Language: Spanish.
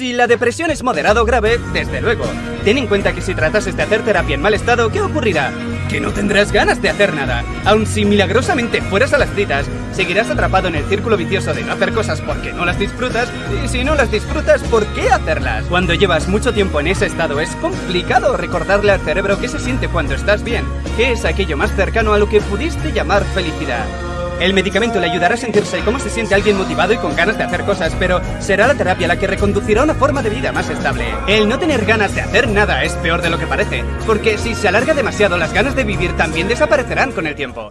Si la depresión es moderado o grave, desde luego. Ten en cuenta que si tratases de hacer terapia en mal estado, ¿qué ocurrirá? Que no tendrás ganas de hacer nada. Aun si milagrosamente fueras a las citas, seguirás atrapado en el círculo vicioso de no hacer cosas porque no las disfrutas, y si no las disfrutas, ¿por qué hacerlas? Cuando llevas mucho tiempo en ese estado, es complicado recordarle al cerebro qué se siente cuando estás bien, qué es aquello más cercano a lo que pudiste llamar felicidad. El medicamento le ayudará a sentirse cómo se siente alguien motivado y con ganas de hacer cosas, pero será la terapia la que reconducirá una forma de vida más estable. El no tener ganas de hacer nada es peor de lo que parece, porque si se alarga demasiado las ganas de vivir también desaparecerán con el tiempo.